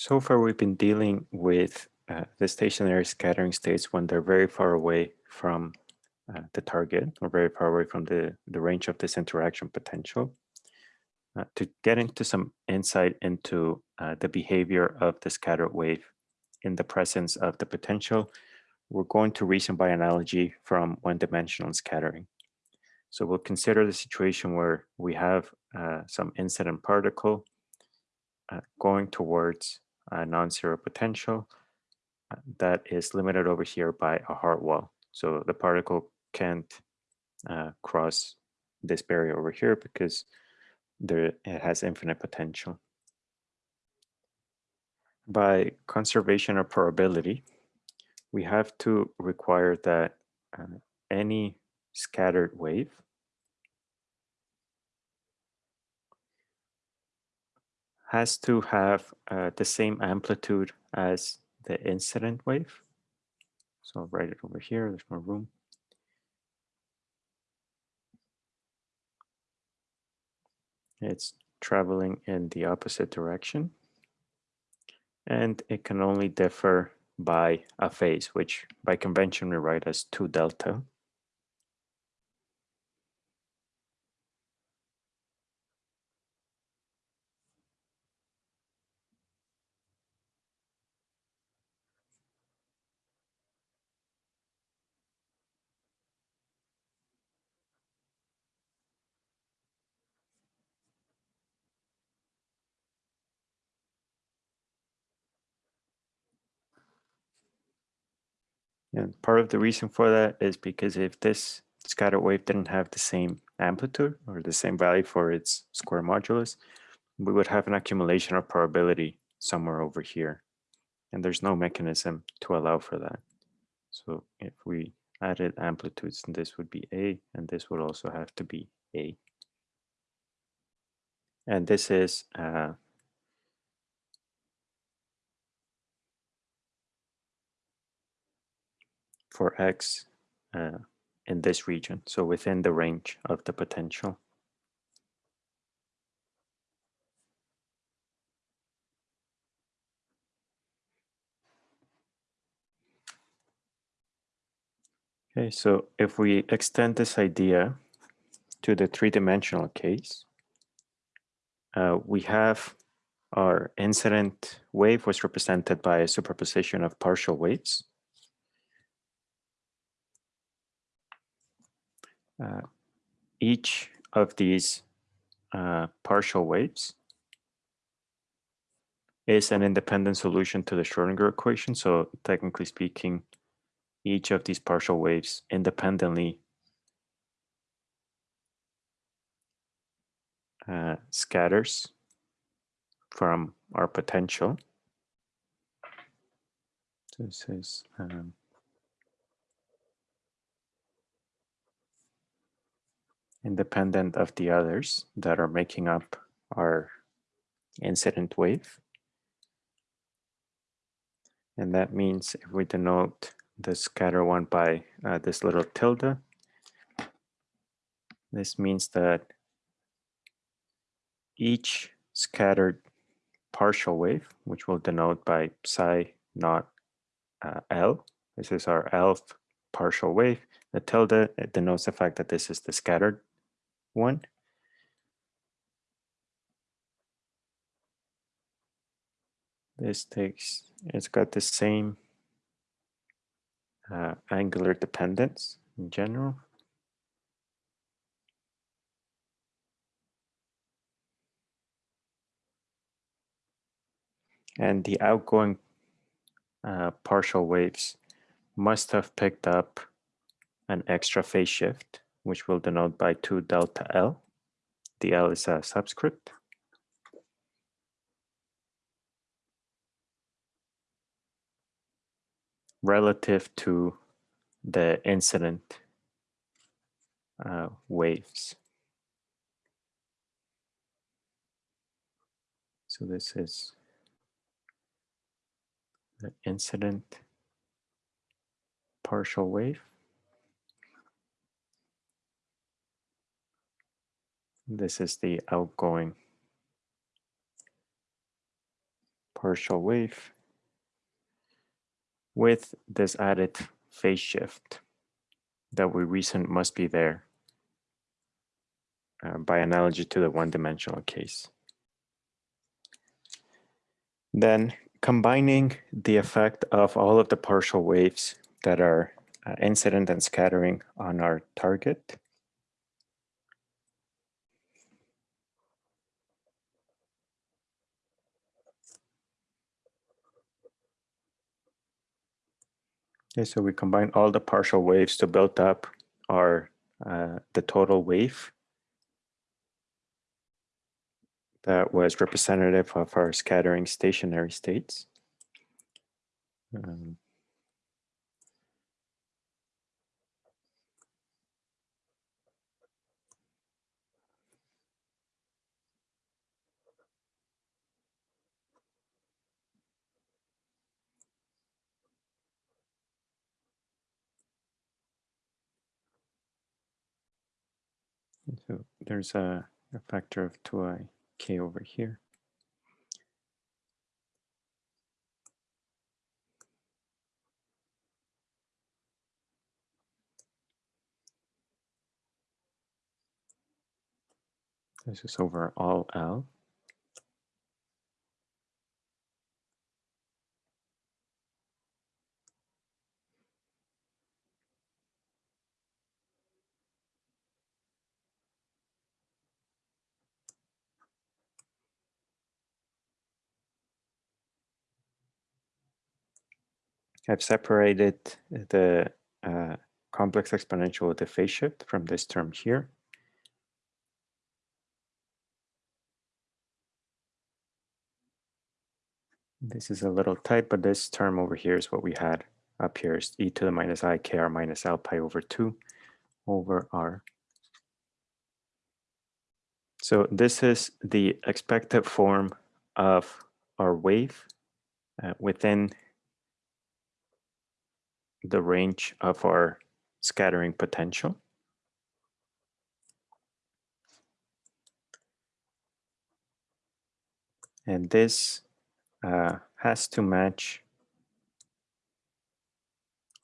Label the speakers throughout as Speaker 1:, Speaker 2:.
Speaker 1: So far, we've been dealing with uh, the stationary scattering states when they're very far away from uh, the target or very far away from the, the range of this interaction potential. Uh, to get into some insight into uh, the behavior of the scattered wave in the presence of the potential, we're going to reason by analogy from one-dimensional scattering. So we'll consider the situation where we have uh, some incident particle uh, going towards a non-zero potential uh, that is limited over here by a hard wall. So the particle can't uh, cross this barrier over here because there it has infinite potential. By conservation of probability, we have to require that uh, any scattered wave has to have uh, the same amplitude as the incident wave. So I'll write it over here, there's more room. It's traveling in the opposite direction. And it can only differ by a phase, which by convention we write as 2 delta. And part of the reason for that is because if this scatter wave didn't have the same amplitude or the same value for its square modulus, we would have an accumulation of probability somewhere over here. And there's no mechanism to allow for that. So if we added amplitudes, this would be A, and this would also have to be A. And this is uh, for x uh, in this region, so within the range of the potential. Okay, so if we extend this idea to the three-dimensional case, uh, we have our incident wave was represented by a superposition of partial waves. Uh, each of these uh, partial waves is an independent solution to the Schrodinger equation. So technically speaking, each of these partial waves independently uh, scatters from our potential. This is um, independent of the others that are making up our incident wave. And that means if we denote the scatter one by uh, this little tilde, this means that each scattered partial wave, which we'll denote by psi naught uh, L, this is our L partial wave, the tilde denotes the fact that this is the scattered one. This takes, it's got the same uh, angular dependence in general. And the outgoing uh, partial waves must have picked up an extra phase shift which we'll denote by 2 delta L. The L is a subscript. relative to the incident uh, waves. So this is the incident partial wave. This is the outgoing partial wave with this added phase shift that we reason must be there uh, by analogy to the one-dimensional case. Then combining the effect of all of the partial waves that are uh, incident and scattering on our target Okay, so we combine all the partial waves to build up our uh, the total wave that was representative of our scattering stationary states. Um, So there's a, a factor of 2i k over here. This is over all L. I've separated the uh, complex exponential with the phase shift from this term here. This is a little tight, but this term over here is what we had up here is e to the minus i k r minus l pi over 2 over r. So this is the expected form of our wave uh, within the range of our scattering potential. And this uh, has to match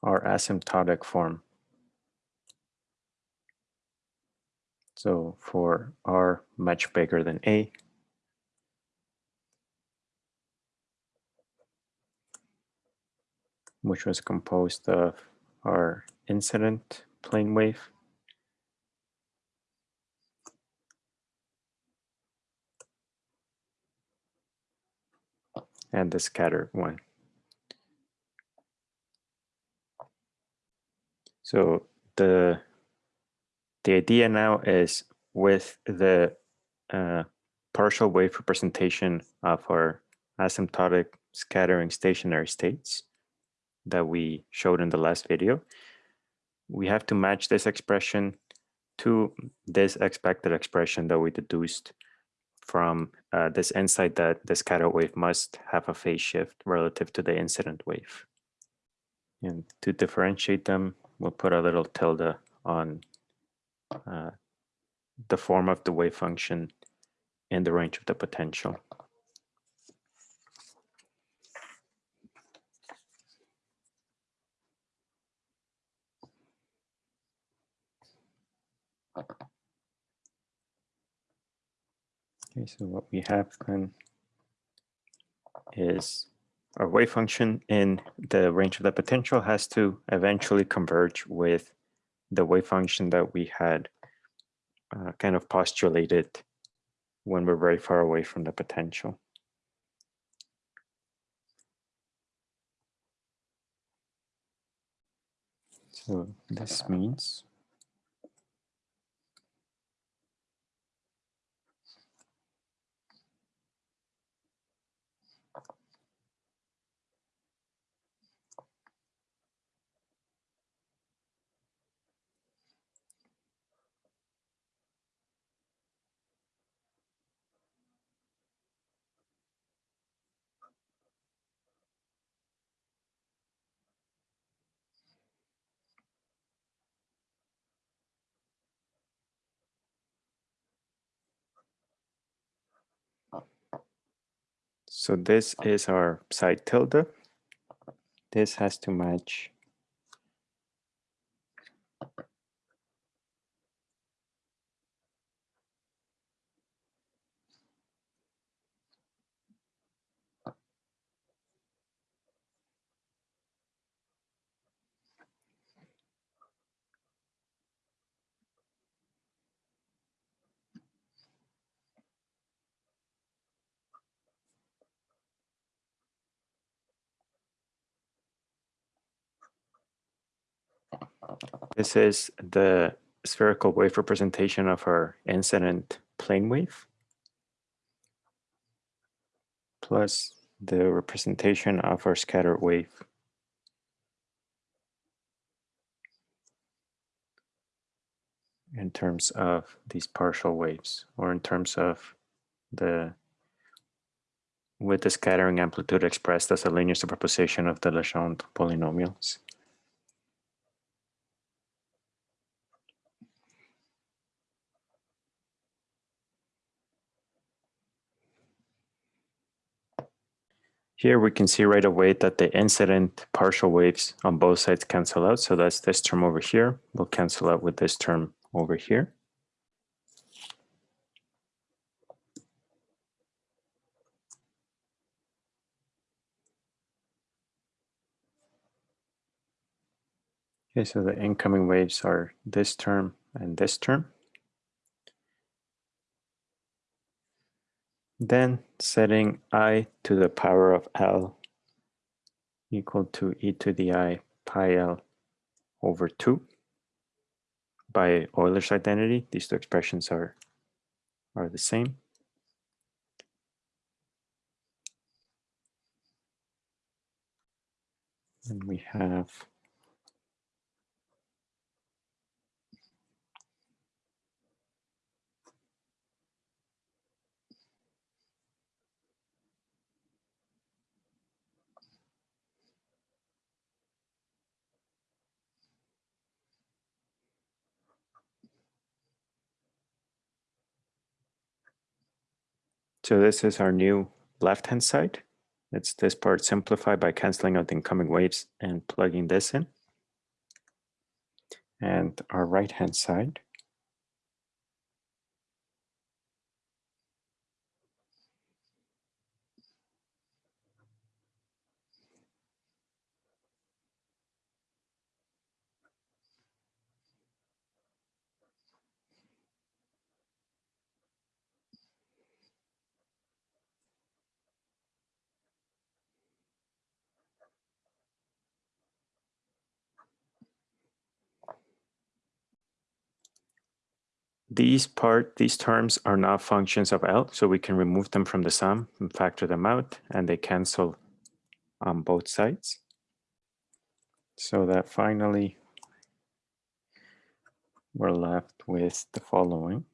Speaker 1: our asymptotic form. So for r much bigger than a, which was composed of our incident plane wave and the scattered one. So the the idea now is with the uh, partial wave representation of our asymptotic scattering stationary states, that we showed in the last video, we have to match this expression to this expected expression that we deduced from uh, this insight that the scatter wave must have a phase shift relative to the incident wave. And to differentiate them, we'll put a little tilde on uh, the form of the wave function in the range of the potential. Okay, so what we have then is our wave function in the range of the potential has to eventually converge with the wave function that we had uh, kind of postulated when we're very far away from the potential. So this means So this is our psi tilde. This has to match This is the spherical wave representation of our incident plane wave plus the representation of our scattered wave. in terms of these partial waves or in terms of the with the scattering amplitude expressed as a linear superposition of the Legendre polynomials. Here we can see right away that the incident partial waves on both sides cancel out. So that's this term over here will cancel out with this term over here. Okay, so the incoming waves are this term and this term. Then setting i to the power of l equal to e to the i pi l over 2 by Euler's identity. These two expressions are, are the same. And we have So this is our new left-hand side. It's this part simplified by canceling out the incoming waves and plugging this in. And our right-hand side. These part, these terms are not functions of L, so we can remove them from the sum and factor them out, and they cancel on both sides. So that finally we're left with the following.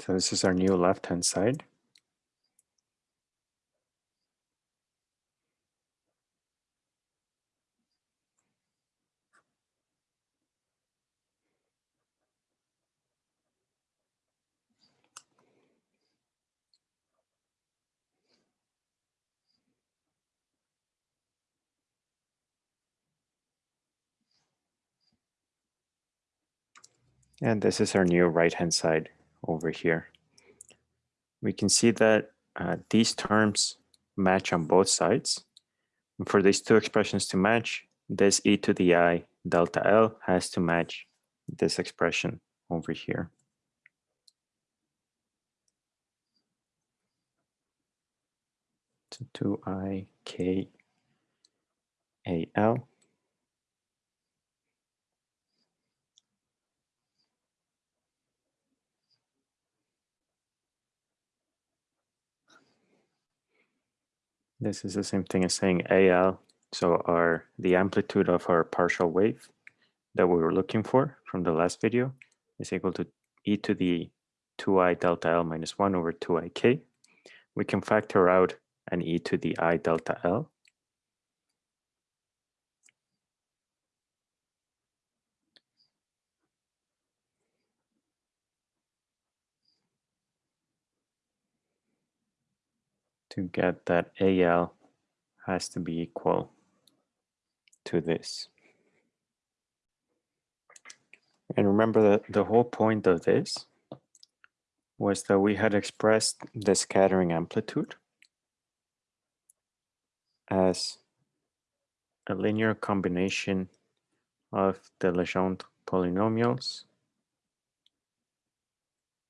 Speaker 1: So this is our new left-hand side. And this is our new right-hand side over here. We can see that uh, these terms match on both sides. And for these two expressions to match, this e to the i delta L has to match this expression over here. So 2i k a l This is the same thing as saying AL. So our the amplitude of our partial wave that we were looking for from the last video is equal to e to the 2i delta L minus 1 over 2ik. We can factor out an e to the i delta L. to get that AL has to be equal to this. And remember that the whole point of this was that we had expressed the scattering amplitude as a linear combination of the Legendre polynomials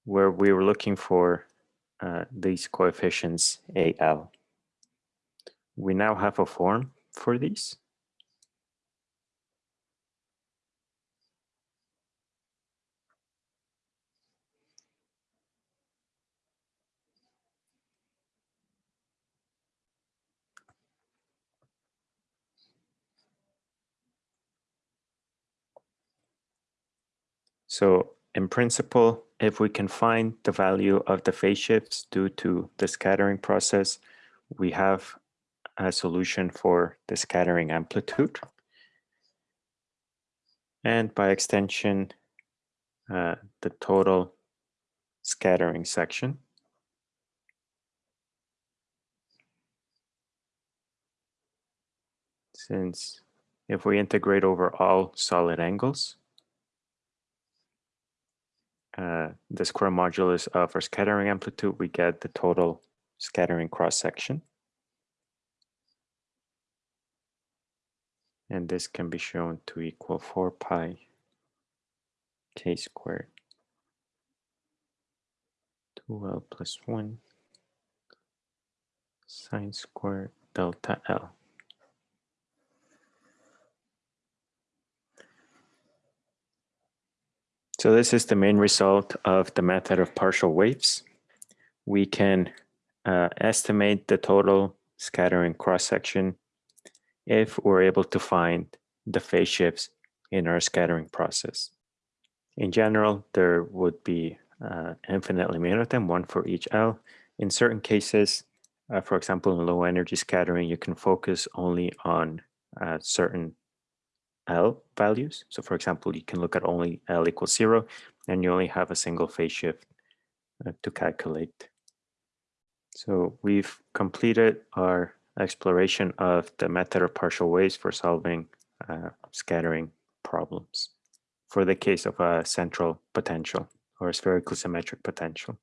Speaker 1: where we were looking for uh, these coefficients AL. We now have a form for these. So in principle, if we can find the value of the phase shifts due to the scattering process, we have a solution for the scattering amplitude. And by extension, uh, the total scattering section. Since if we integrate over all solid angles, uh, the square modulus of our scattering amplitude, we get the total scattering cross section. And this can be shown to equal 4 pi k squared 2l plus 1 sine squared delta L. So this is the main result of the method of partial waves. We can uh, estimate the total scattering cross-section if we're able to find the phase shifts in our scattering process. In general, there would be uh, infinitely many of them, one for each L. In certain cases, uh, for example, in low energy scattering, you can focus only on uh, certain L values. So for example, you can look at only L equals zero and you only have a single phase shift uh, to calculate. So we've completed our exploration of the method of partial waves for solving uh, scattering problems for the case of a central potential or a spherical symmetric potential.